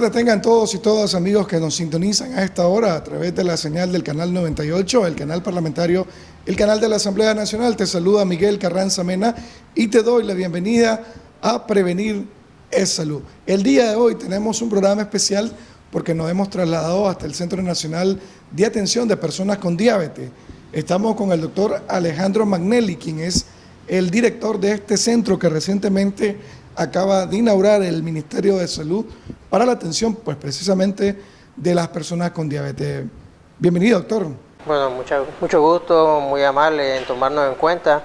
Tardes tengan todos y todas amigos que nos sintonizan a esta hora a través de la señal del canal 98, el canal parlamentario, el canal de la Asamblea Nacional. Te saluda Miguel Carranza Mena y te doy la bienvenida a Prevenir es Salud. El día de hoy tenemos un programa especial porque nos hemos trasladado hasta el Centro Nacional de Atención de Personas con Diabetes. Estamos con el doctor Alejandro Magnelli, quien es el director de este centro que recientemente acaba de inaugurar el Ministerio de Salud para la atención, pues precisamente, de las personas con diabetes. Bienvenido, doctor. Bueno, mucho, mucho gusto, muy amable en tomarnos en cuenta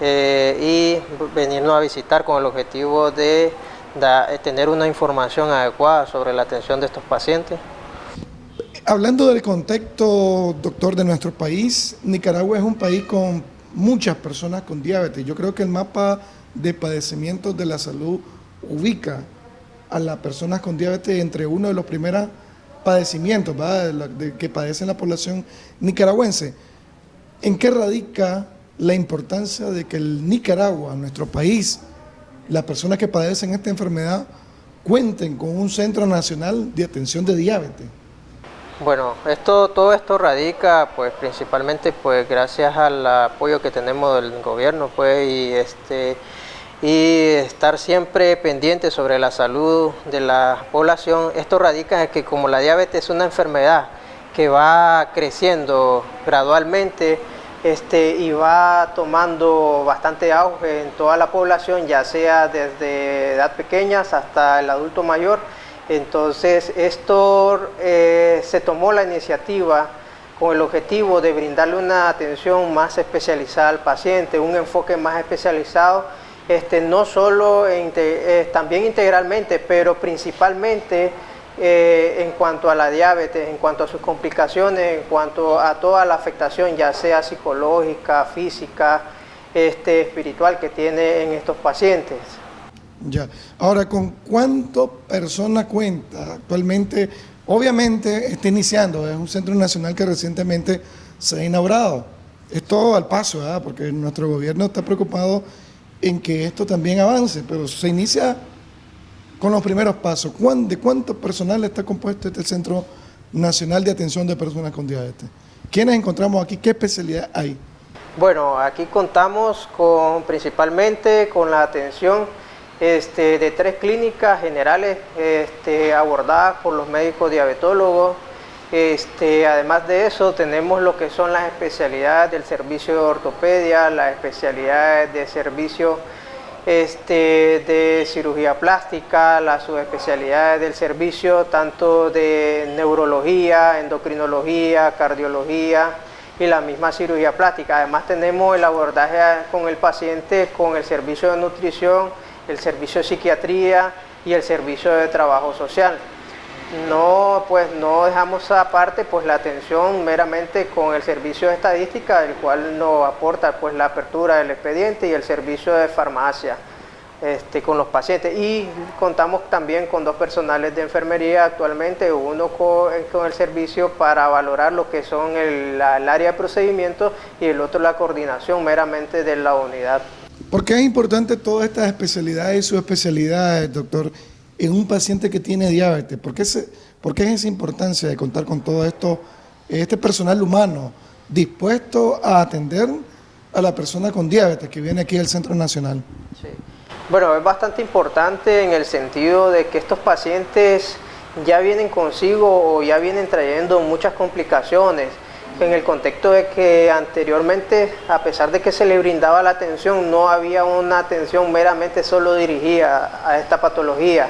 eh, y venirnos a visitar con el objetivo de tener una información adecuada sobre la atención de estos pacientes. Hablando del contexto, doctor, de nuestro país, Nicaragua es un país con muchas personas con diabetes. Yo creo que el mapa de padecimientos de la salud ubica a las personas con diabetes entre uno de los primeros padecimientos que padece la población nicaragüense. ¿En qué radica la importancia de que el Nicaragua, nuestro país, las personas que padecen esta enfermedad, cuenten con un centro nacional de atención de diabetes? Bueno, esto, todo esto radica pues principalmente pues gracias al apoyo que tenemos del gobierno pues y este y estar siempre pendiente sobre la salud de la población. Esto radica en que como la diabetes es una enfermedad que va creciendo gradualmente este, y va tomando bastante auge en toda la población, ya sea desde edad pequeñas hasta el adulto mayor, entonces esto eh, se tomó la iniciativa con el objetivo de brindarle una atención más especializada al paciente, un enfoque más especializado este, no solo eh, también integralmente, pero principalmente eh, en cuanto a la diabetes, en cuanto a sus complicaciones, en cuanto a toda la afectación, ya sea psicológica, física, este, espiritual que tiene en estos pacientes. Ya. Ahora, ¿con cuántas personas cuenta actualmente? Obviamente está iniciando, es un centro nacional que recientemente se ha inaugurado. Es todo al paso, ¿verdad? porque nuestro gobierno está preocupado en que esto también avance, pero se inicia con los primeros pasos. ¿De cuánto personal está compuesto este Centro Nacional de Atención de Personas con Diabetes? ¿Quiénes encontramos aquí? ¿Qué especialidad hay? Bueno, aquí contamos con principalmente con la atención este, de tres clínicas generales este, abordadas por los médicos diabetólogos, este, además de eso tenemos lo que son las especialidades del servicio de ortopedia, las especialidades de servicio este, de cirugía plástica, las subespecialidades del servicio tanto de neurología, endocrinología, cardiología y la misma cirugía plástica. Además tenemos el abordaje con el paciente con el servicio de nutrición, el servicio de psiquiatría y el servicio de trabajo social no pues no dejamos aparte pues la atención meramente con el servicio de estadística el cual nos aporta pues la apertura del expediente y el servicio de farmacia este, con los pacientes y contamos también con dos personales de enfermería actualmente, uno con, el servicio para valorar lo que son el, área de procedimientos y el otro la coordinación meramente de la unidad. ¿Por qué es importante todas estas especialidades y subespecialidades, doctor? En un paciente que tiene diabetes? ¿Por qué, es esa importancia de contar con todo esto, este personal humano dispuesto a atender a la persona con diabetes que viene aquí al Centro Nacional? Sí. Bueno, es bastante importante en el sentido de que estos pacientes ya vienen consigo o ya vienen trayendo muchas complicaciones en el contexto de que anteriormente, a pesar de que se le brindaba la atención, no había una atención meramente solo dirigida a esta patología.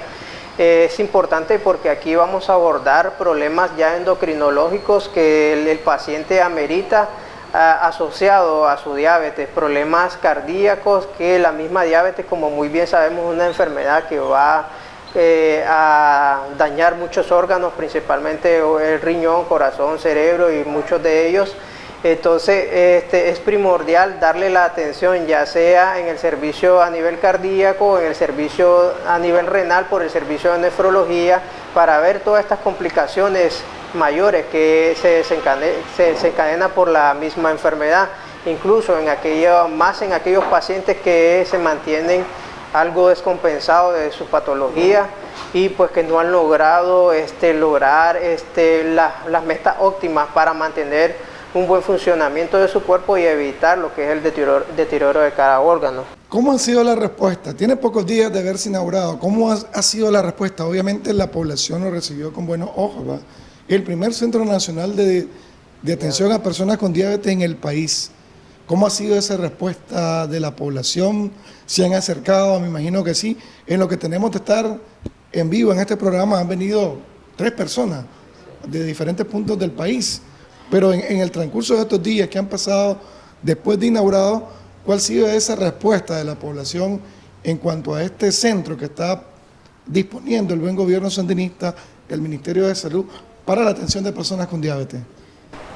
Es importante porque aquí vamos a abordar problemas ya endocrinológicos que el, paciente amerita asociado a su diabetes, problemas cardíacos que la misma diabetes, como muy bien sabemos, es una enfermedad que va eh, a dañar muchos órganos, principalmente el riñón, corazón, cerebro y muchos de ellos. Entonces este, es primordial darle la atención ya sea en el servicio a nivel cardíaco, en el servicio a nivel renal, por el servicio de nefrología, para ver todas estas complicaciones mayores que se desencadenan por la misma enfermedad, incluso en aquello, más en aquellos pacientes que se mantienen algo descompensado de su patología y pues que no han logrado este, lograr este, las metas óptimas para mantener un buen funcionamiento de su cuerpo y evitar lo que es el deterioro, de cada órgano. ¿Cómo ha sido la respuesta? Tiene pocos días de haberse inaugurado. ¿Cómo ha, sido la respuesta? Obviamente la población lo recibió con buenos ojos. El primer Centro Nacional de, de Atención a Personas con Diabetes en el país. ¿Cómo ha sido esa respuesta de la población? ¿Se han acercado? Me imagino que sí. En lo que tenemos de estar en vivo en este programa han venido tres personas de diferentes puntos del país. Pero en, el transcurso de estos días que han pasado después de inaugurado, ¿cuál ha sido esa respuesta de la población en cuanto a este centro que está disponiendo el buen gobierno sandinista, el Ministerio de Salud, para la atención de personas con diabetes?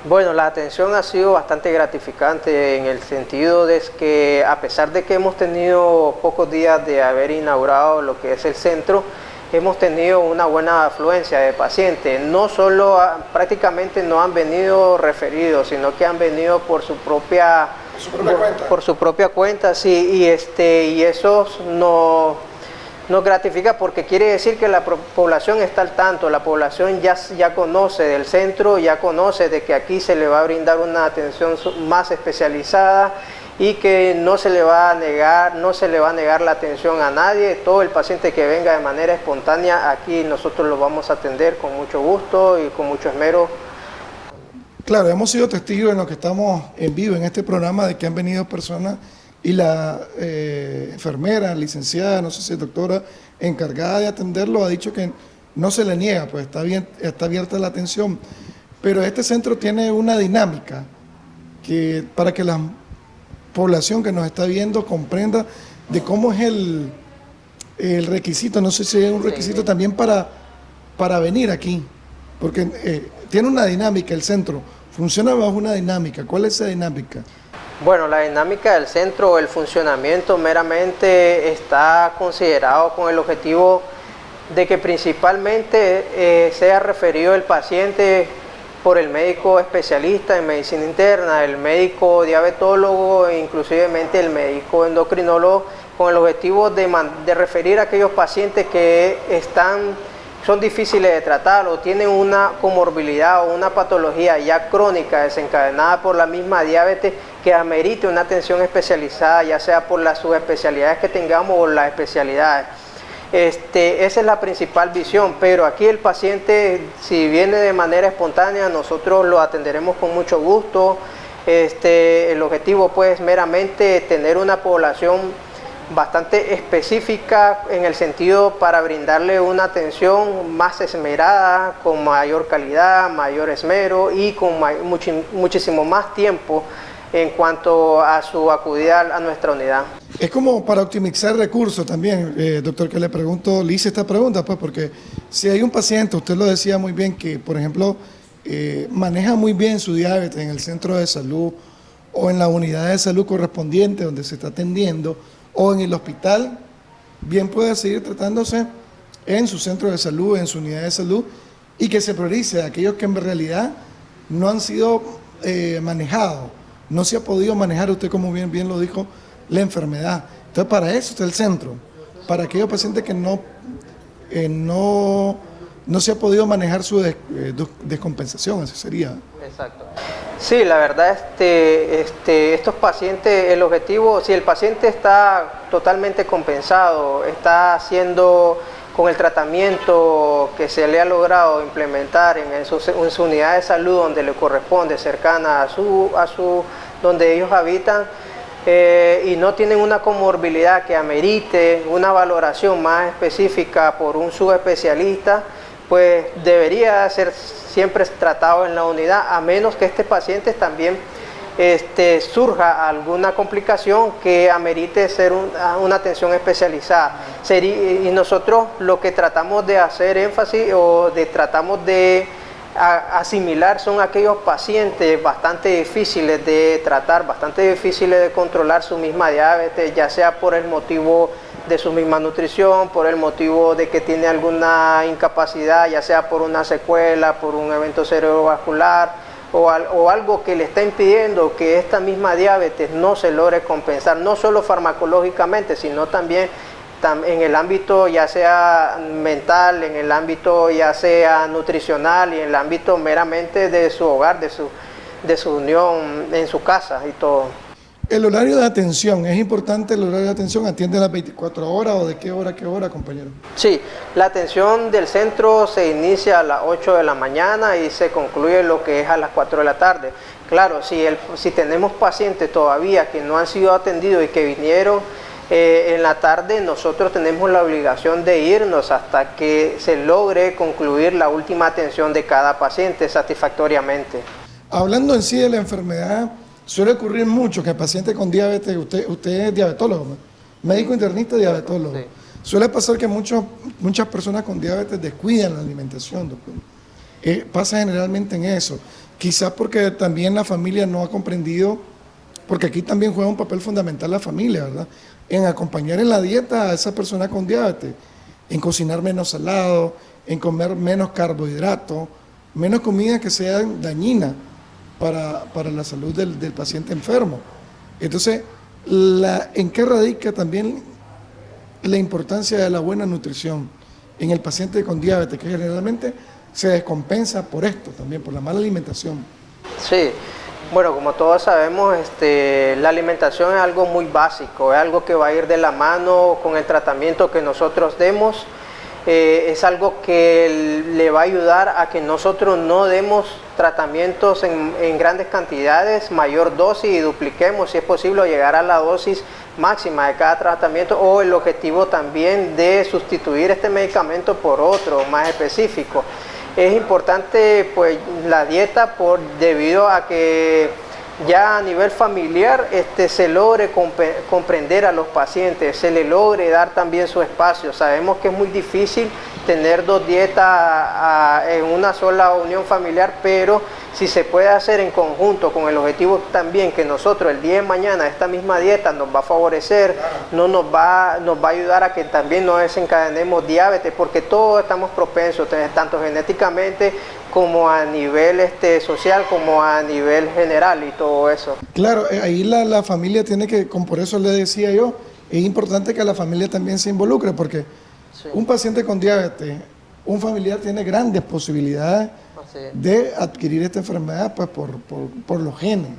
Bueno, la atención ha sido bastante gratificante en el sentido de que a pesar de que hemos tenido pocos días de haber inaugurado lo que es el centro, hemos tenido una buena afluencia de pacientes. No solo, prácticamente no han venido referidos, sino que han venido por su propia, por su propia cuenta. sí, y, este, y eso no nos gratifica porque quiere decir que la población está al tanto, la población ya, ya conoce del centro, ya conoce de que aquí se le va a brindar una atención más especializada y que no se le va a negar, no se le va a negar la atención a nadie, todo el paciente que venga de manera espontánea, aquí nosotros lo vamos a atender con mucho gusto y con mucho esmero. Claro, hemos sido testigos en lo que estamos en vivo en este programa de que han venido personas y la eh, enfermera, licenciada, no sé si doctora, encargada de atenderlo, ha dicho que no se le niega, pues está, bien, está abierta la atención. Pero este centro tiene una dinámica que para que la población que nos está viendo comprenda de cómo es el, el requisito, no sé si es un requisito también para, para venir aquí, porque eh, tiene una dinámica el centro, funciona bajo una dinámica. ¿Cuál es esa dinámica? Bueno, la dinámica del centro, el funcionamiento meramente está considerado con el objetivo de que principalmente eh, sea referido el paciente por el médico especialista en medicina interna, el médico diabetólogo e inclusivemente el médico endocrinólogo con el objetivo de, de referir a aquellos pacientes que están son difíciles de tratar o tienen una comorbilidad o una patología ya crónica desencadenada por la misma diabetes que amerite una atención especializada, ya sea por las subespecialidades que tengamos o las especialidades. Este, esa es la principal visión, pero aquí el paciente, si viene de manera espontánea, nosotros lo atenderemos con mucho gusto. Este, el objetivo pues meramente tener una población bastante específica en el sentido para brindarle una atención más esmerada, con mayor calidad, mayor esmero y con muchísimo más tiempo en cuanto a su acudida a nuestra unidad. Es como para optimizar recursos también, eh, doctor, que le pregunto, le hice esta pregunta, pues porque si hay un paciente, usted lo decía muy bien, que por ejemplo eh, maneja muy bien su diabetes en el centro de salud o en la unidad de salud correspondiente donde se está atendiendo, o en el hospital, bien puede seguir tratándose en su centro de salud, en su unidad de salud, y que se priorice a aquellos que en realidad no han sido eh, manejados, no se ha podido manejar, usted como bien, bien lo dijo, la enfermedad. Entonces para eso está el centro, para aquellos pacientes que no, eh, no, no se ha podido manejar su eh, descompensación, así sería. Exacto. Sí, la verdad, este, este, estos pacientes, el objetivo, si el paciente está totalmente compensado, está haciendo con el tratamiento que se le ha logrado implementar en, su, unidad de salud donde le corresponde, cercana a su, a su donde ellos habitan, eh, y no tienen una comorbilidad que amerite una valoración más específica por un subespecialista, pues debería ser siempre tratado en la unidad, a menos que este paciente también este, surja alguna complicación que amerite ser una atención especializada. y nosotros lo que tratamos de hacer énfasis o tratamos de asimilar son aquellos pacientes bastante difíciles de tratar, bastante difíciles de controlar su misma diabetes, ya sea por el motivo de su misma nutrición, por el motivo de que tiene alguna incapacidad, ya sea por una secuela, por un evento cerebrovascular o, algo que le está impidiendo que esta misma diabetes no se logre compensar, no solo farmacológicamente, sino también en el ámbito ya sea mental, en el ámbito ya sea nutricional y en el ámbito meramente de su hogar, de su, de su unión en su casa y todo. El horario de atención, ¿es importante el horario de atención? ¿Atiende las 24 horas o de qué hora a qué hora, compañero? Sí, la atención del centro se inicia a las 8 de la mañana y se concluye lo que es a las 4 de la tarde. Claro, si, el, si tenemos pacientes todavía que no han sido atendidos y que vinieron eh, en la tarde, nosotros tenemos la obligación de irnos hasta que se logre concluir la última atención de cada paciente satisfactoriamente. Hablando en sí de la enfermedad, Suele ocurrir mucho que el paciente con diabetes, usted, usted es diabetólogo, médico internista diabetólogo. Suele pasar que muchos, muchas personas con diabetes descuidan la alimentación, doctor. Eh, pasa generalmente en eso. Quizás porque también la familia no ha comprendido, porque aquí también juega un papel fundamental la familia, ¿verdad? En acompañar en la dieta a esa persona con diabetes, en cocinar menos salado, en comer menos carbohidratos, menos comida que sea dañina para, la salud del, paciente enfermo. Entonces, la, ¿en qué radica también la importancia de la buena nutrición en el paciente con diabetes, que generalmente se descompensa por esto también, por la mala alimentación? Sí, bueno, como todos sabemos, este, la alimentación es algo muy básico, es algo que va a ir de la mano con el tratamiento que nosotros demos eh, es algo que le va a ayudar a que nosotros no demos tratamientos en, grandes cantidades, mayor dosis y dupliquemos si es posible llegar a la dosis máxima de cada tratamiento o el objetivo también de sustituir este medicamento por otro más específico. Es importante pues la dieta por, debido a que ya a nivel familiar este, se logre comprender a los pacientes, se le logre dar también su espacio. Sabemos que es muy difícil tener dos dietas en una sola unión familiar, pero si se puede hacer en conjunto con el objetivo también que nosotros el día de mañana esta misma dieta nos va a favorecer, no nos va, nos va a ayudar a que también no desencadenemos diabetes, porque todos estamos propensos, tanto genéticamente como a nivel este, social, como a nivel general y todo eso. Claro, eh, ahí la, la familia tiene que, como por eso le decía yo, es importante que la familia también se involucre, porque un paciente con diabetes, un familiar tiene grandes posibilidades de adquirir esta enfermedad pues, por, por, los genes.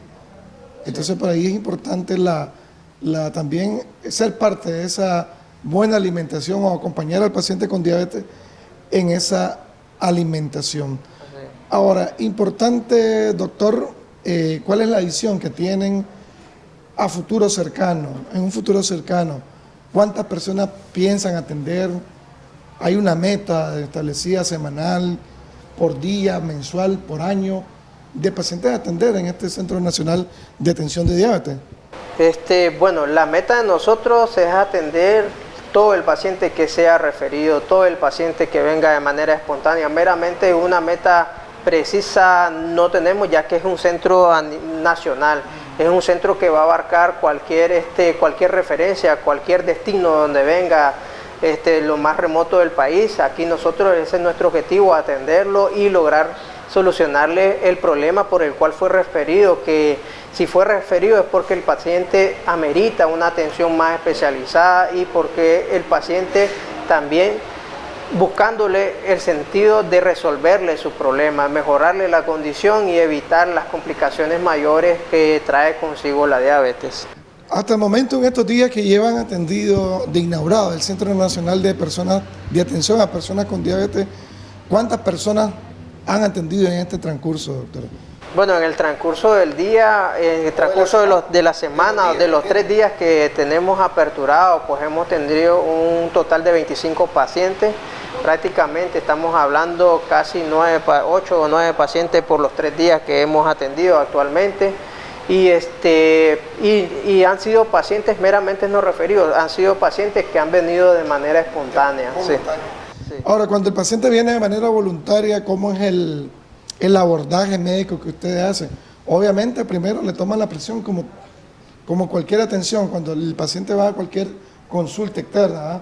Entonces, por ahí es importante la, la, también ser parte de esa buena alimentación o acompañar al paciente con diabetes en esa alimentación. Ahora, importante, doctor, eh, ¿cuál es la visión que tienen a futuro cercano, en un futuro cercano? ¿Cuántas personas piensan atender? ¿Hay una meta establecida semanal, por día, mensual, por año, de pacientes a atender en este Centro Nacional de Atención de Diabetes? Este, bueno, la meta de nosotros es atender todo el paciente que sea referido, todo el paciente que venga de manera espontánea, meramente una meta precisa no tenemos ya que es un centro nacional, es un centro que va a abarcar cualquier, este, cualquier referencia, cualquier destino donde venga este, lo más remoto del país. Aquí nosotros ese es nuestro objetivo, atenderlo y lograr solucionarle el problema por el cual fue referido, que si fue referido es porque el paciente amerita una atención más especializada y porque el paciente también buscándole el sentido de resolverle su problema, mejorarle la condición y evitar las complicaciones mayores que trae consigo la diabetes. Hasta el momento, en estos días que llevan atendido de inaugurado el Centro Nacional de Personas de Atención a Personas con Diabetes, ¿cuántas personas han atendido en este transcurso, doctor? Bueno, en el transcurso del día, en el transcurso de, los, de la semana, de los tres días que tenemos aperturado, pues hemos tenido un total de 25 pacientes. Prácticamente estamos hablando casi 9, 8 o 9 pacientes por los tres días que hemos atendido actualmente. Y, este, y, han sido pacientes meramente no referidos, han sido pacientes que han venido de manera espontánea. Ahora, cuando el paciente viene de manera voluntaria, ¿cómo es el, el abordaje médico que ustedes hacen. Obviamente primero le toman la presión como, como cualquier atención, cuando el paciente va a cualquier consulta externa. ¿ah?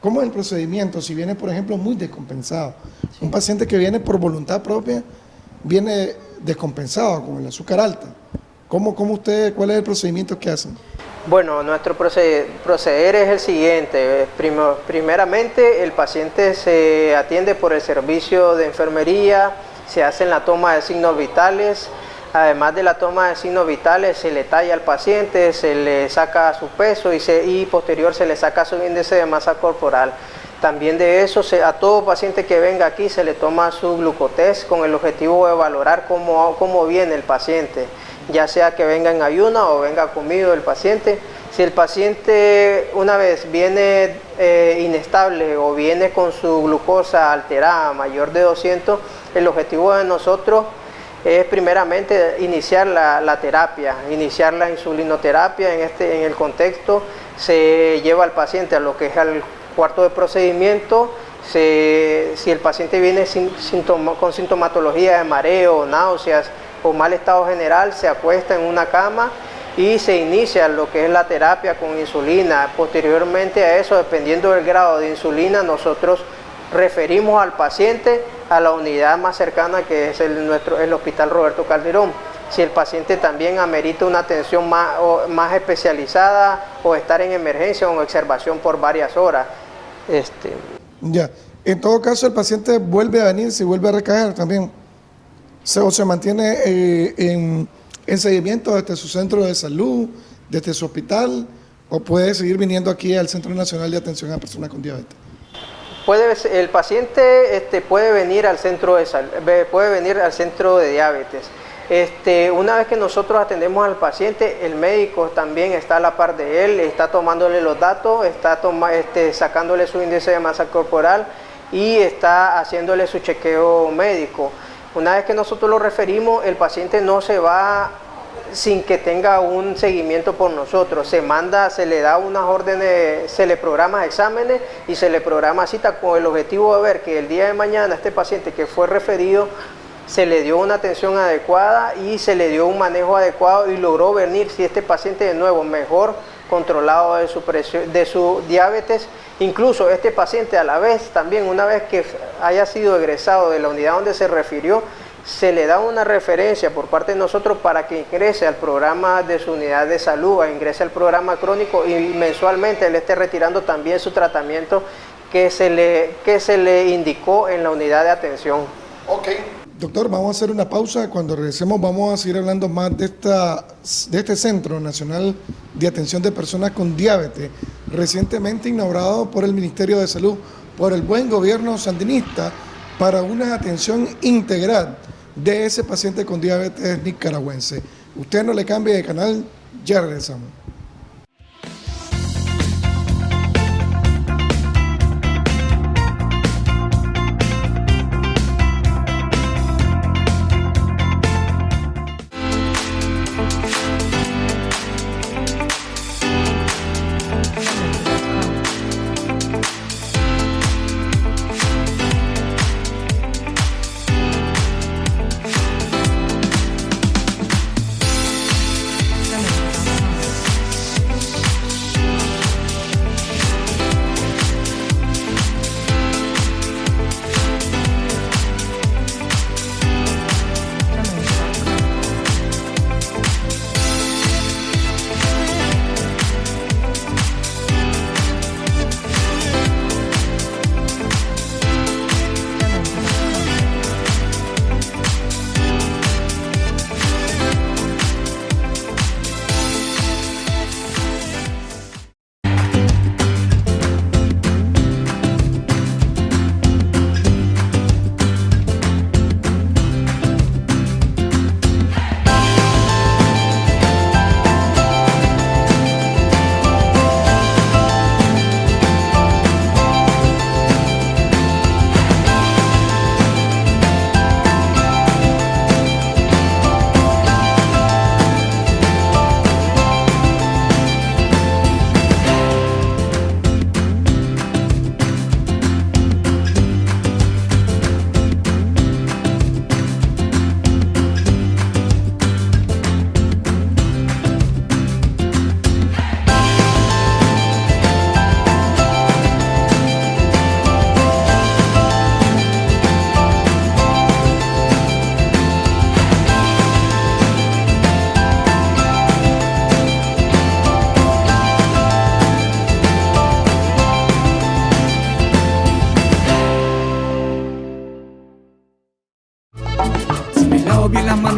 ¿Cómo es el procedimiento si viene, por ejemplo, muy descompensado? Un paciente que viene por voluntad propia viene descompensado, con el azúcar alta. ¿Cómo, cómo usted, ¿Cuál es el procedimiento que hacen? Bueno, nuestro proceder es el siguiente. primeramente, el paciente se atiende por el servicio de enfermería, se hace la toma de signos vitales, además de la toma de signos vitales, se le talla al paciente, se le saca su peso y, posterior se le saca su índice de masa corporal. También de eso, a todo paciente que venga aquí se le toma su glucotest con el objetivo de valorar cómo, cómo viene el paciente ya sea que venga en ayuna o venga comido el paciente. Si el paciente una vez viene eh, inestable o viene con su glucosa alterada mayor de 200, el objetivo de nosotros es primeramente iniciar la, terapia, iniciar la insulinoterapia. En, este, en el contexto, se lleva al paciente a lo que es el cuarto de procedimiento, si el paciente viene con sintomatología de mareo, náuseas, o mal estado general, se acuesta en una cama y se inicia lo que es la terapia con insulina. Posteriormente a eso, dependiendo del grado de insulina, nosotros referimos al paciente a la unidad más cercana que es el, nuestro, el Hospital Roberto Calderón. Si el paciente también amerita una atención más, más especializada o estar en emergencia o en observación por varias horas. Este. Ya, en todo caso el paciente vuelve a venir, si vuelve a recaer también o se mantiene eh, en, seguimiento desde su centro de salud, desde su hospital, o puede seguir viniendo aquí al Centro Nacional de Atención a Personas con Diabetes? Puede, el paciente este, puede venir al centro de puede venir al centro de diabetes. Este, una vez que nosotros atendemos al paciente, el médico también está a la par de él, está tomándole los datos, está este, sacándole su índice de masa corporal y está haciéndole su chequeo médico. Una vez que nosotros lo referimos, el paciente no se va sin que tenga un seguimiento por nosotros. Se manda, se le da unas órdenes, se le programa exámenes y se le programa cita con el objetivo de ver que el día de mañana este paciente que fue referido se le dio una atención adecuada y se le dio un manejo adecuado y logró venir si este paciente de nuevo mejor controlado de su, presión, de su diabetes. Incluso este paciente a la vez también, una vez que haya sido egresado de la unidad donde se refirió, se le da una referencia por parte de nosotros para que ingrese al programa de su unidad de salud, ingrese al programa crónico y mensualmente él esté retirando también su tratamiento que se le, que se le indicó en la unidad de atención. Ok. Doctor, vamos a hacer una pausa. Cuando regresemos vamos a seguir hablando más de, esta, de este Centro Nacional de Atención de Personas con Diabetes, recientemente inaugurado por el Ministerio de Salud, por el buen gobierno sandinista, para una atención integral de ese paciente con diabetes nicaragüense. Usted no le cambie de canal, ya regresamos.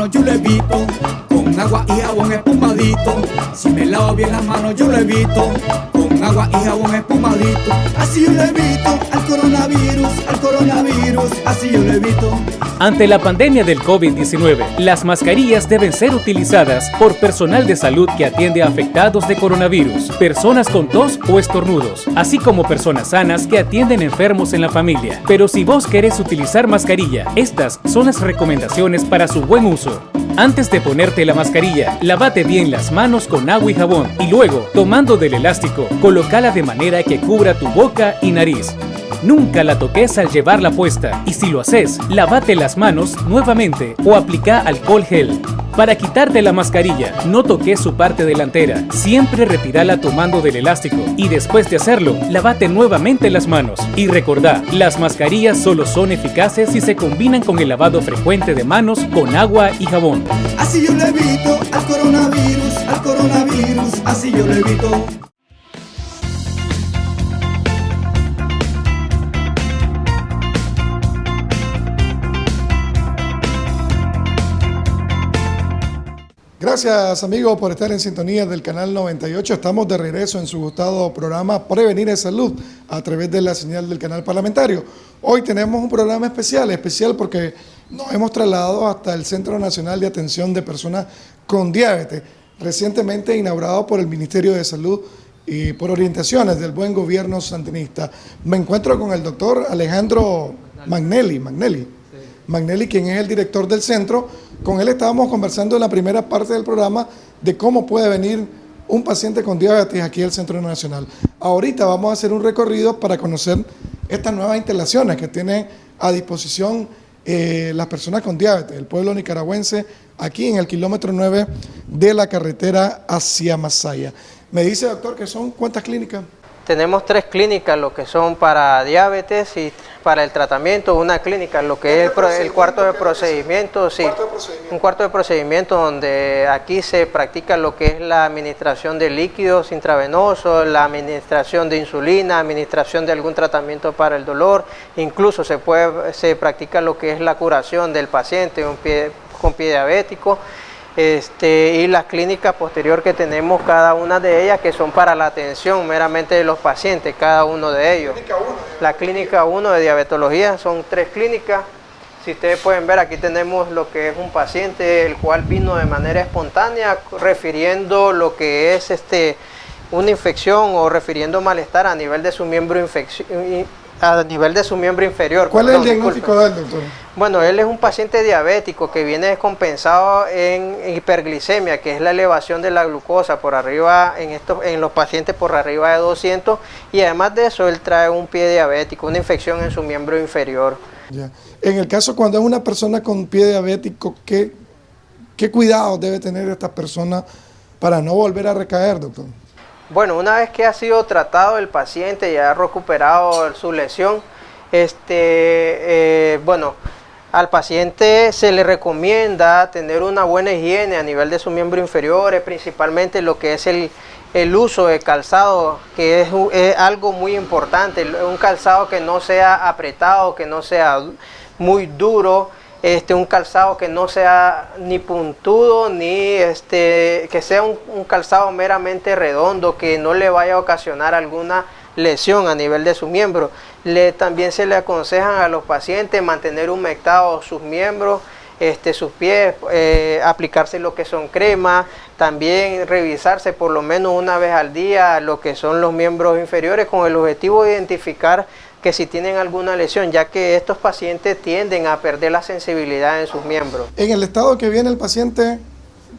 Yo lo evito con agua y jabón espumadito. Si me lavo bien las manos yo lo evito agua y espumadito. Así yo al coronavirus, al coronavirus, así yo. Ante la pandemia del COVID-19, las mascarillas deben ser utilizadas por personal de salud que atiende a afectados de coronavirus, personas con tos o estornudos, así como personas sanas que atienden enfermos en la familia. Pero si vos querés utilizar mascarilla, estas son las recomendaciones para su buen uso. Antes de ponerte la mascarilla, lavate bien las manos con agua y jabón y luego, tomando del elástico, colocala de manera que cubra tu boca y nariz. Nunca la toques al llevarla puesta y si lo haces, lavate las manos nuevamente o aplica alcohol gel. Para quitarte la mascarilla, no toques su parte delantera. Siempre retírala tomando del elástico y después de hacerlo, lavate nuevamente las manos. Y recordá, las mascarillas solo son eficaces si se combinan con el lavado frecuente de manos con agua y jabón. Así yo le evito al coronavirus, al coronavirus, así yo le evito. Gracias amigos por estar en sintonía del canal 98. Estamos de regreso en su gustado programa Prevenir en Salud a través de la señal del canal parlamentario. Hoy tenemos un programa especial, especial porque nos hemos trasladado hasta el Centro Nacional de Atención de Personas con Diabetes, recientemente inaugurado por el Ministerio de Salud y por orientaciones del buen gobierno santinista. Me encuentro con el doctor Alejandro Magnelli, Magnelli, Magnelli, quien es el director del centro. Con él estábamos conversando en la primera parte del programa de cómo puede venir un paciente con diabetes aquí al Centro Nacional. Ahorita vamos a hacer un recorrido para conocer estas nuevas instalaciones que tiene a disposición eh, las personas con diabetes, el pueblo nicaragüense, aquí en el kilómetro 9 de la carretera hacia Masaya. Me dice, doctor, que son cuántas clínicas? Tenemos tres clínicas, lo que son para diabetes y para el tratamiento, una clínica, lo que es el, cuarto de procedimiento, sí, un cuarto de procedimiento donde aquí se practica lo que es la administración de líquidos intravenosos, la administración de insulina, administración de algún tratamiento para el dolor, incluso se puede se practica lo que es la curación del paciente con pie diabético este, y las clínicas posterior que tenemos, cada una de ellas que son para la atención meramente de los pacientes, cada uno de ellos. La clínica 1 de diabetología son tres clínicas. Si ustedes pueden ver, aquí tenemos lo que es un paciente el cual vino de manera espontánea refiriendo lo que es este una infección o refiriendo malestar a nivel de su miembro a nivel de su miembro inferior. ¿Cuál es el diagnóstico del doctor? Bueno, él es un paciente diabético que viene descompensado en hiperglicemia, que es la elevación de la glucosa por arriba, en, estos, en los pacientes por arriba de 200, y además de eso él trae un pie diabético, una infección en su miembro inferior. Ya. En el caso cuando es una persona con pie diabético, ¿qué, qué cuidados debe tener esta persona para no volver a recaer, doctor? Bueno, una vez que ha sido tratado el paciente y ha recuperado su lesión, este, eh, bueno, al paciente se le recomienda tener una buena higiene a nivel de su miembro inferior, principalmente lo que es el, uso de calzado, que es, algo muy importante, un calzado que no sea apretado, que no sea muy duro, este, un calzado que no sea ni puntudo, ni este, que sea un, calzado meramente redondo, que no le vaya a ocasionar alguna lesión a nivel de su miembro. Le, también se le aconsejan a los pacientes mantener humectados sus miembros, este, sus pies, eh, aplicarse lo que son cremas, también revisarse por lo menos una vez al día lo que son los miembros inferiores con el objetivo de identificar que si tienen alguna lesión, ya que estos pacientes tienden a perder la sensibilidad en sus miembros. En el estado que viene el paciente,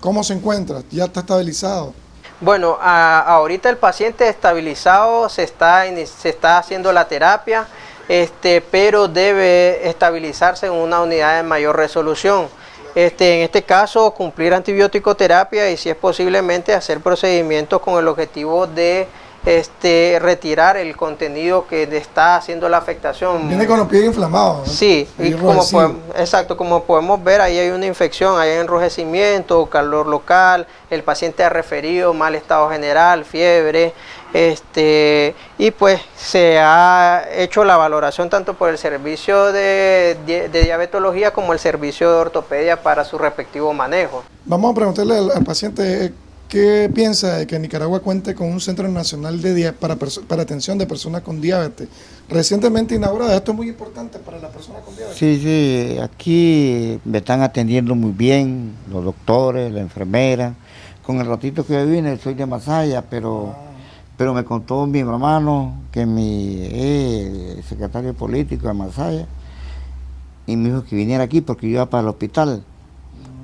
¿cómo se encuentra? ¿Ya está estabilizado? Bueno, ahorita el paciente estabilizado se está, se está haciendo la terapia, este, pero debe estabilizarse en una unidad de mayor resolución. Este, en este caso, cumplir antibiótico terapia y si es posiblemente hacer procedimientos con el objetivo de este, retirar el contenido que está haciendo la afectación. Viene con los pies inflamados. Sí, y como podemos, exacto, como podemos ver, ahí hay una infección, hay enrojecimiento, calor local, el paciente ha referido mal estado general, fiebre, este, y pues se ha hecho la valoración tanto por el servicio de, de, diabetología como el servicio de ortopedia para su respectivo manejo. Vamos a preguntarle al, paciente qué piensa de que Nicaragua cuente con un centro nacional de para, para atención de personas con diabetes. Recientemente inaugurado, esto es muy importante para las personas con diabetes. Sí, sí, aquí me están atendiendo muy bien los doctores, la enfermera. Con el ratito que yo vine, soy de Masaya, pero... Ah. Pero me contó mi hermano, que mi eh, secretario político de Masaya, y me dijo que viniera aquí porque yo iba para el hospital.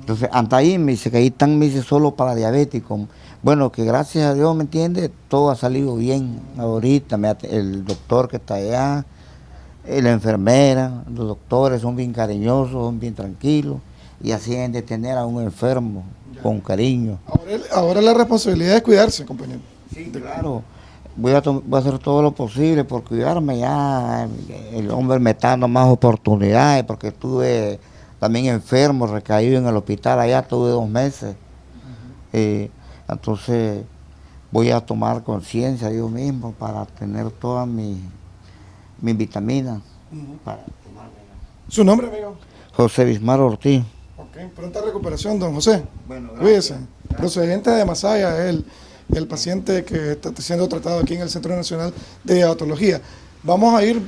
Entonces, ante ahí me dice que ahí están, me dice, solo para diabéticos. Bueno, que gracias a Dios, ¿me entiende? Todo ha salido bien ahorita, el doctor que está allá, eh, la enfermera, los doctores son bien cariñosos, son bien tranquilos, y así deben de tener a un enfermo con cariño. Ahora, ahora la responsabilidad es cuidarse, compañero. Sí, claro. Voy a, hacer todo lo posible por cuidarme ya. El hombre me está dando más oportunidades porque estuve también enfermo, recaído en el hospital allá, tuve dos meses. Eh, entonces voy a tomar conciencia yo mismo para tener todas mis, mis vitaminas. ¿Su nombre, amigo? José Bismar Ortiz. Ok, pronta recuperación, don José. Bueno, Cuídese. Procedente de Masaya, él el paciente que está siendo tratado aquí en el Centro Nacional de Diabetología. Vamos a ir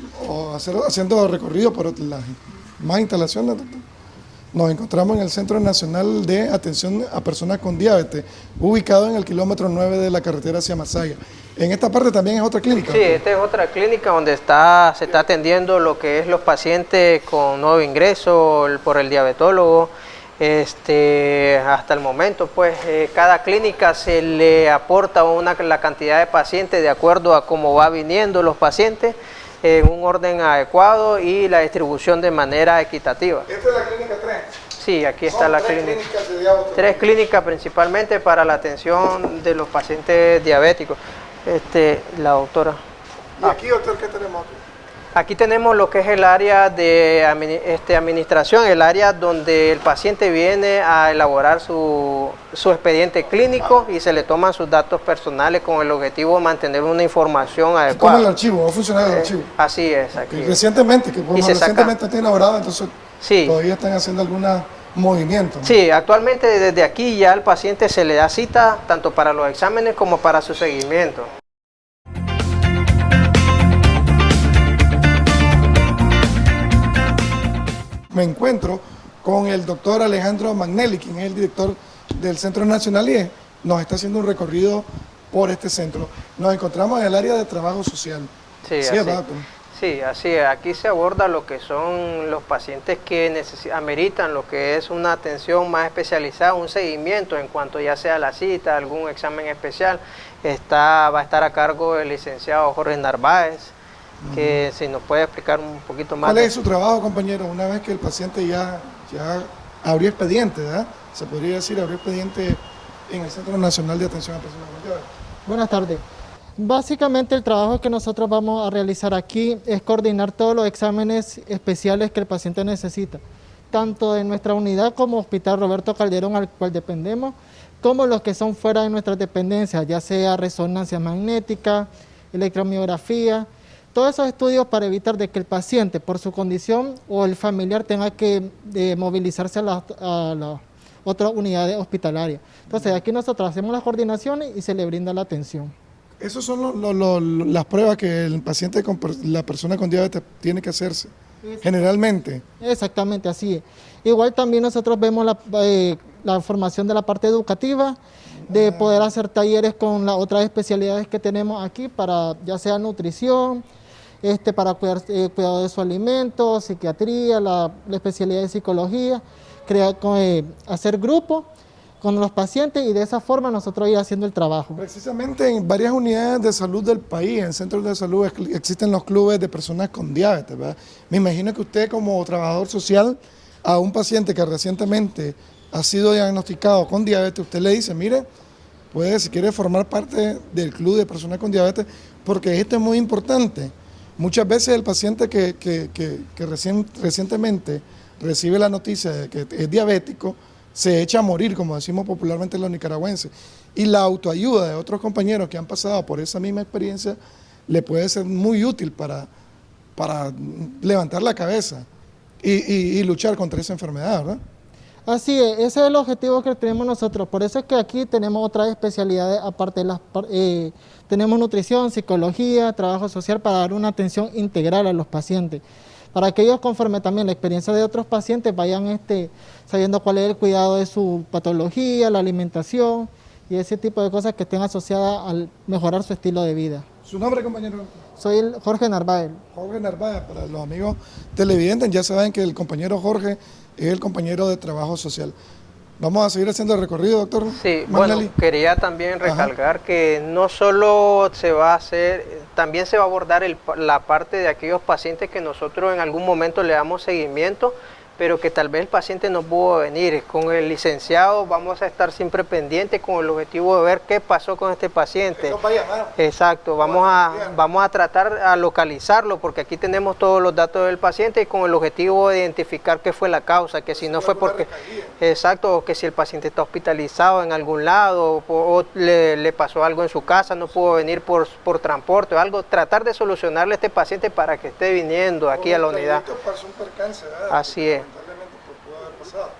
haciendo recorrido por las más instalaciones. Nos encontramos en el Centro Nacional de Atención a Personas con Diabetes, ubicado en el kilómetro 9 de la carretera hacia Masaya. En esta parte también es otra clínica. Sí, esta es otra clínica donde está, se está atendiendo lo que es los pacientes con nuevo ingreso por el diabetólogo, este, hasta el momento, pues eh, cada clínica se le aporta una, la cantidad de pacientes de acuerdo a cómo va viniendo los pacientes en un orden adecuado y la distribución de manera equitativa. ¿Esta es la clínica 3? Sí, aquí está la clínica. Clínicas tres clínicas principalmente para la atención de los pacientes diabéticos. Este, la doctora. ¿Y aquí, doctor, qué tenemos aquí? Tenemos lo que es el área de este, administración, el área donde el paciente viene a elaborar su, expediente clínico y se le toman sus datos personales con el objetivo de mantener una información adecuada. ¿Cómo el archivo? ¿Va a funcionar el eh, archivo? así es. Aquí. recientemente, que como recientemente está inaugurado, entonces todavía están haciendo alguna movimiento. Sí, actualmente desde aquí ya al paciente se le da cita tanto para los exámenes como para su seguimiento. Me encuentro con el doctor Alejandro Magnelli, quien es el director del Centro Nacional y nos está haciendo un recorrido por este centro. Nos encontramos en el área de trabajo social. Sí, así, sí, así es. Aquí se aborda lo que son los pacientes que ameritan lo que es una atención más especializada, un seguimiento en cuanto ya sea la cita, algún examen especial. Está, va a estar a cargo el licenciado Jorge Narváez, que si nos puede explicar un poquito más. ¿Cuál es su trabajo, compañero? Una vez que el paciente ya, ya abrió expediente, ¿verdad? Se podría decir, abrió expediente en el Centro Nacional de Atención a Personas con Buenas tardes. Básicamente el trabajo que nosotros vamos a realizar aquí es coordinar todos los exámenes especiales que el paciente necesita, tanto de nuestra unidad como Hospital Roberto Calderón, al cual dependemos, como los que son fuera de nuestras dependencias, ya sea resonancia magnética, electromiografía, todos esos estudios para evitar de que el paciente, por su condición o el familiar, tenga que movilizarse a las la otras unidades hospitalarias. Entonces, aquí nosotros hacemos las coordinaciones y se le brinda la atención. Esas son las pruebas que el paciente, con, la persona con diabetes tiene que hacerse, generalmente. Exactamente, así es. Igual también nosotros vemos la, eh, la formación de la parte educativa, de poder hacer talleres con las otras especialidades que tenemos aquí para ya sea nutrición, este, para cuidar, eh, cuidado de su alimento, psiquiatría, la, especialidad de psicología, crear, eh, hacer grupos con los pacientes y de esa forma nosotros ir haciendo el trabajo. Precisamente en varias unidades de salud del país, en centros de salud existen los clubes de personas con diabetes, ¿verdad? Me imagino que usted como trabajador social a un paciente que recientemente ha sido diagnosticado con diabetes, usted le dice, mire, puede, si quiere formar parte del club de personas con diabetes, porque esto es muy importante. Muchas veces el paciente que, recién, recientemente recibe la noticia de que es diabético, se echa a morir, como decimos popularmente los nicaragüenses. Y la autoayuda de otros compañeros que han pasado por esa misma experiencia le puede ser muy útil para, para levantar la cabeza y, luchar contra esa enfermedad, ¿verdad? Así es, ese es el objetivo que tenemos nosotros. Por eso es que aquí tenemos otras especialidades, aparte de las... Eh, tenemos nutrición, psicología, trabajo social para dar una atención integral a los pacientes. Para que ellos, conforme también la experiencia de otros pacientes, vayan este, sabiendo cuál es el cuidado de su patología, la alimentación y ese tipo de cosas que estén asociadas al mejorar su estilo de vida. ¿Su nombre, compañero? Soy el Jorge Narváez. Jorge Narváez, para los amigos televidentes, ya saben que el compañero Jorge es el compañero de trabajo social. Vamos a seguir haciendo el recorrido, doctor. Sí, bueno, quería también recalcar que no solo se va a hacer, también se va a abordar la parte de aquellos pacientes que nosotros en algún momento le damos seguimiento pero que tal vez el paciente no pudo venir. Con el licenciado vamos a estar siempre pendientes con el objetivo de ver qué pasó con este paciente. Exacto, vamos a, vamos a tratar a localizarlo porque aquí tenemos todos los datos del paciente y con el objetivo de identificar qué fue la causa, que si no fue porque... Exacto, o que si el paciente está hospitalizado en algún lado o, le, pasó algo en su casa, no pudo venir por, por transporte o algo, tratar de solucionarle a este paciente para que esté viniendo aquí a la unidad. Así es.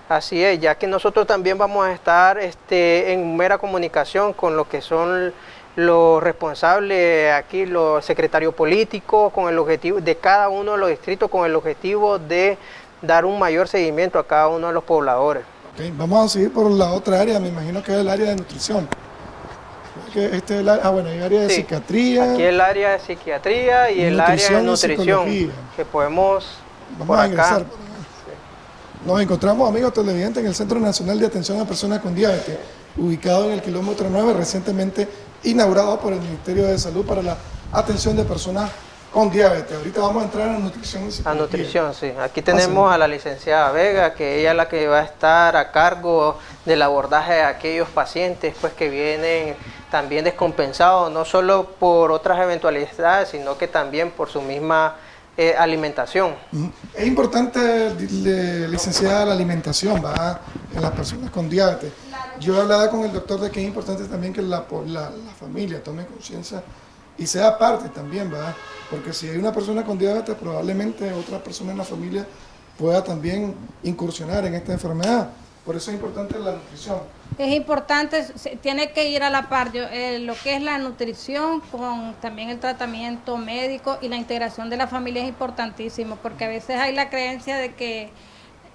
Así es, ya que nosotros también vamos a estar este, en mera comunicación con lo que son los responsables aquí, los secretarios políticos, con el objetivo de cada uno de los distritos, con el objetivo de dar un mayor seguimiento a cada uno de los pobladores. vamos a seguir por la otra área, me imagino que es el área de nutrición. Este es ah, bueno, hay área de psiquiatría. Aquí el área de psiquiatría y el área de nutrición, que podemos vamos a ingresar. Nos encontramos, amigos televidentes, en el Centro Nacional de Atención a Personas con Diabetes, ubicado en el kilómetro 9, recientemente inaugurado por el Ministerio de Salud para la atención de personas con diabetes. Ahorita vamos a entrar a nutrición A nutrición, sí. Aquí tenemos a la licenciada Vega, que ella es la que va a estar a cargo del abordaje de aquellos pacientes pues, que vienen también descompensados, no solo por otras eventualidades, sino que también por su misma eh, alimentación. Es importante, licenciada, la alimentación ¿va? en las personas con diabetes. Yo he hablado con el doctor de que es importante también que la, la, familia tome conciencia y sea parte también, ¿verdad? Porque si hay una persona con diabetes, probablemente otra persona en la familia pueda también incursionar en esta enfermedad. Por eso es importante la nutrición. Es importante, tiene que ir a la par eh, lo que es la nutrición con también el tratamiento médico y la integración de la familia es importantísimo porque a veces hay la creencia de que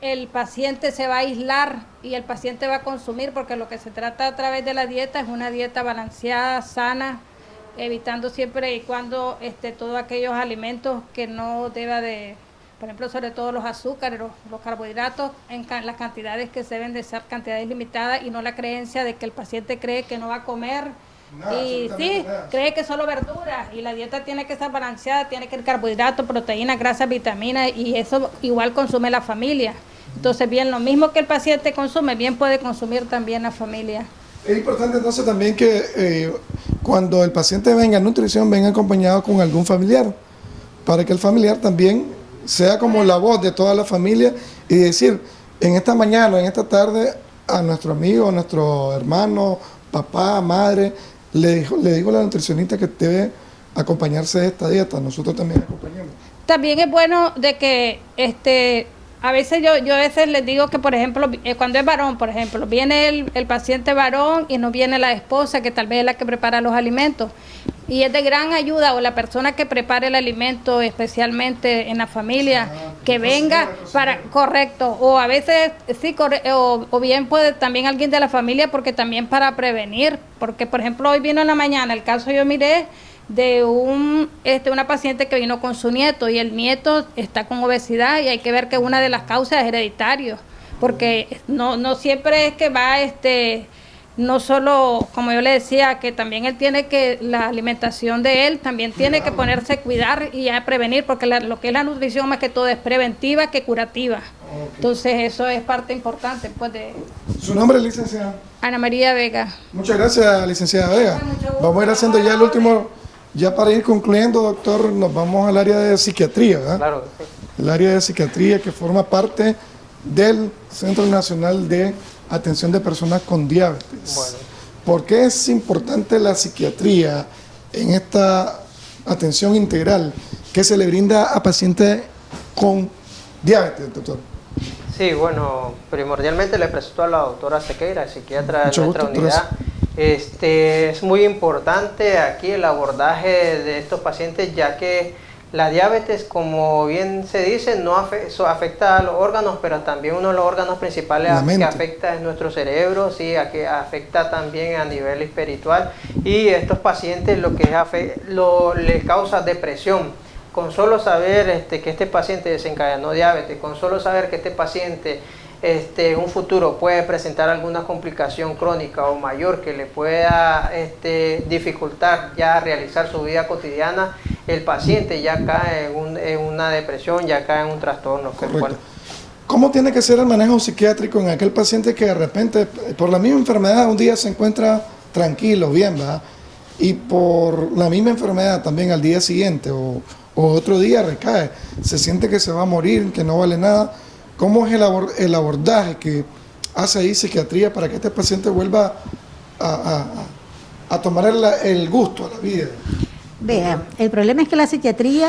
el paciente se va a aislar y el paciente va a consumir porque lo que se trata a través de la dieta es una dieta balanceada, sana, evitando siempre y cuando este, todos aquellos alimentos que no deba de por ejemplo, sobre todo los azúcares, los, carbohidratos, en las cantidades que se deben de ser cantidades limitadas y no la creencia de que el paciente cree que no va a comer. y sí, cree que solo verduras y la dieta tiene que estar balanceada, tiene que ir carbohidratos, proteínas, grasas, vitaminas y eso igual consume la familia. Entonces, bien, lo mismo que el paciente consume, bien puede consumir también la familia. Es importante entonces también que eh, cuando el paciente venga a nutrición venga acompañado con algún familiar, para que el familiar también sea como la voz de toda la familia y decir, en esta mañana, en esta tarde, a nuestro amigo, a nuestro hermano, papá, madre, le dijo, le digo a la nutricionista que debe acompañarse de esta dieta, nosotros también acompañamos. También es bueno de que este a veces yo, yo a veces les digo que, por ejemplo, eh, cuando es varón, por ejemplo, viene el, el, paciente varón y no viene la esposa, que tal vez es la que prepara los alimentos. Y es de gran ayuda, o la persona que prepare el alimento, especialmente en la familia, ah, que venga para, correcto, o a veces, sí, o, o bien puede también alguien de la familia, porque también para prevenir, porque por ejemplo, hoy vino en la mañana, el caso yo miré, de un, este, una paciente que vino con su nieto y el nieto está con obesidad y hay que ver que una de las causas es hereditario, porque no, no siempre es que va este no solo, como yo le decía, que también él tiene que, la alimentación de él también tiene que ponerse a cuidar y a prevenir, porque lo que es la nutrición más que todo es preventiva que curativa. Entonces eso es parte importante pues de... ¿Su nombre, licenciada? Ana María Vega. Muchas gracias, licenciada Vega. Vamos a ir haciendo ya el último, ya para ir concluyendo, doctor, nos vamos al área de psiquiatría, ¿verdad? Claro. El área de psiquiatría que forma parte del Centro Nacional de Atención de Personas con Diabetes. Bueno. ¿Por qué es importante la psiquiatría en esta atención integral que se le brinda a pacientes con diabetes, doctor? Sí, bueno, primordialmente le presento a la doctora Sequeira, psiquiatra de nuestra unidad. Este, es muy importante aquí el abordaje de estos pacientes ya que la diabetes, como bien se dice, no afecta a los órganos, pero también uno de los órganos principales que afecta es nuestro cerebro, sí, que afecta también a nivel espiritual. Y estos pacientes lo que lo, les causa depresión. Con solo saber este, que este paciente desencadenó diabetes, con solo saber que este paciente este, un futuro puede presentar alguna complicación crónica o mayor que le pueda este, dificultar ya realizar su vida cotidiana, el paciente ya cae en, una depresión, ya cae en un trastorno. ¿Cómo tiene que ser el manejo psiquiátrico en aquel paciente que de repente, por la misma enfermedad, un día se encuentra tranquilo, bien, ¿verdad? Y por la misma enfermedad también al día siguiente o, o otro día recae, se siente que se va a morir, que no vale nada ¿Cómo es el, abordaje que hace ahí psiquiatría para que este paciente vuelva a, tomar el, gusto a la vida? Vea, el problema es que la psiquiatría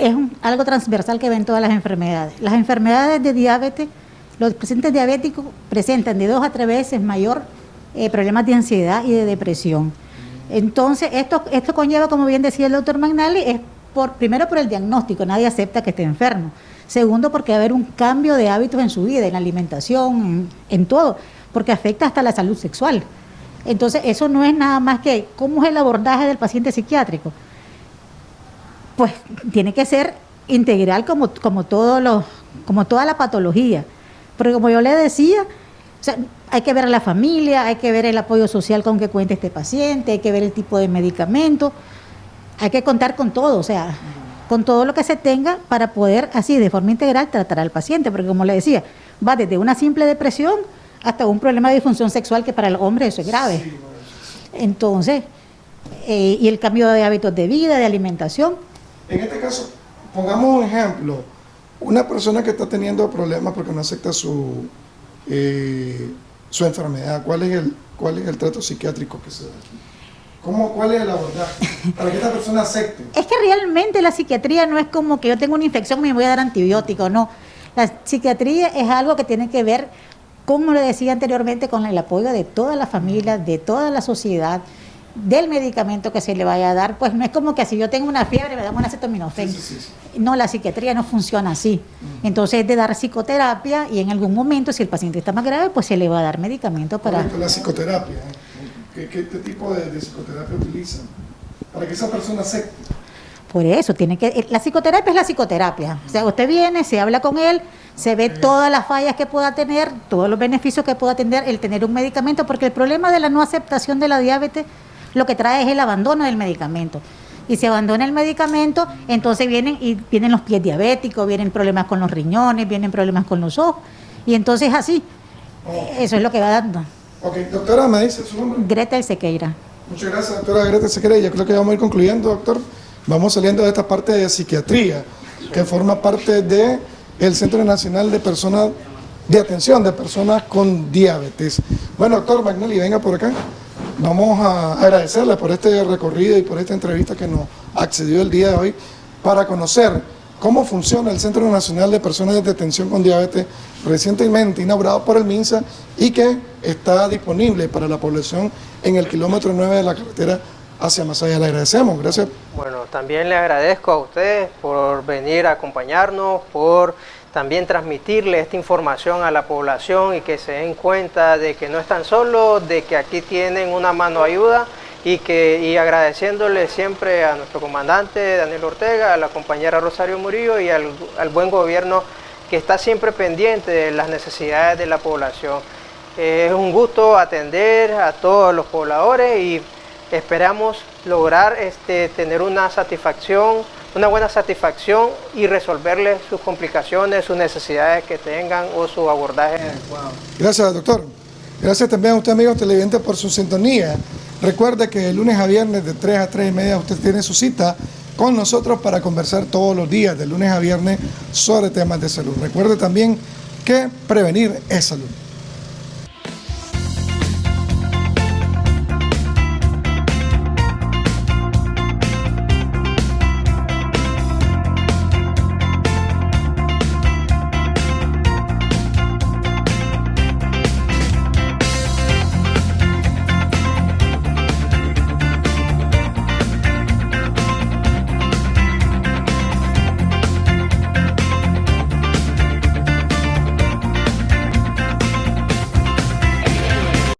es algo transversal que ven todas las enfermedades. Las enfermedades de diabetes, los pacientes diabéticos presentan de dos a tres veces mayor eh, problemas de ansiedad y de depresión. Entonces, esto, esto conlleva, como bien decía el doctor Magnali, es por, primero por el diagnóstico, nadie acepta que esté enfermo. Segundo, porque va a haber un cambio de hábitos en su vida, en la alimentación, en, todo, porque afecta hasta la salud sexual. Entonces, eso no es nada más que cómo es el abordaje del paciente psiquiátrico. Pues tiene que ser integral como, como, todo como toda la patología. Porque como yo le decía, hay que ver a la familia, hay que ver el apoyo social con que cuente este paciente, hay que ver el tipo de medicamento, hay que contar con todo, o sea, con todo lo que se tenga para poder así de forma integral tratar al paciente, porque como le decía, va desde una simple depresión hasta un problema de disfunción sexual que para el hombre eso es grave. Entonces, eh, y el cambio de hábitos de vida, de alimentación. En este caso, pongamos un ejemplo, una persona que está teniendo problemas porque no acepta su, eh, su enfermedad, ¿cuál es, el, ¿cuál es el trato psiquiátrico que se da aquí? ¿Cómo, ¿Cuál es el abordaje? Para que esta persona acepte. Es que realmente la psiquiatría no es como que yo tengo una infección y me voy a dar antibiótico, no. La psiquiatría es algo que tiene que ver, como le decía anteriormente, con el apoyo de toda la familia, de toda la sociedad, del medicamento que se le vaya a dar. Pues no es como que si yo tengo una fiebre me dan una acetaminofén. No, la psiquiatría no funciona así. Entonces es de dar psicoterapia y en algún momento, si el paciente está más grave, pues se le va a dar medicamento para... La psicoterapia. ¿eh? ¿Qué, tipo de, psicoterapia utilizan? Para que esa persona acepte. Por eso, tiene que, eh, la psicoterapia es la psicoterapia. O sea, usted viene, se habla con él, se ve todas las fallas que pueda tener, todos los beneficios que pueda tener el tener un medicamento, porque el problema de la no aceptación de la diabetes lo que trae es el abandono del medicamento. Y se abandona el medicamento, entonces vienen y vienen los pies diabéticos, vienen problemas con los riñones, vienen problemas con los ojos, y entonces así, oh. eso es lo que va dando. Ok, doctora, ¿me dice su nombre? Greta Sequeira. Muchas gracias, doctora Greta Sequeira. Yo creo que vamos a ir concluyendo, doctor. Vamos saliendo de esta parte de psiquiatría, que forma parte del el Centro Nacional de Personas de Atención de Personas con Diabetes. Bueno, doctor Magnelli, venga por acá. Vamos a agradecerle por este recorrido y por esta entrevista que nos accedió el día de hoy para conocer cómo funciona el Centro Nacional de Personas de Atención con Diabetes, recientemente inaugurado por el MINSA y que está disponible para la población en el kilómetro 9 de la carretera hacia Masaya. Le agradecemos, gracias. Bueno, también le agradezco a ustedes por venir a acompañarnos, por también transmitirle esta información a la población y que se den cuenta de que no están solos, de que aquí tienen una mano ayuda y, que, y agradeciéndole siempre a nuestro comandante Daniel Ortega, a la compañera Rosario Murillo y al, al buen gobierno que está siempre pendiente de las necesidades de la población. es un gusto atender a todos los pobladores y esperamos lograr este, tener una satisfacción, una buena satisfacción y resolverles sus complicaciones, sus necesidades que tengan o su abordaje adecuado. Gracias, doctor. Gracias también a usted, amigos televidentes, por su sintonía. Recuerde que el lunes a viernes de 3 a 3 y media usted tiene su cita con nosotros para conversar todos los días, de lunes a viernes, sobre temas de salud. Recuerde también que prevenir es salud.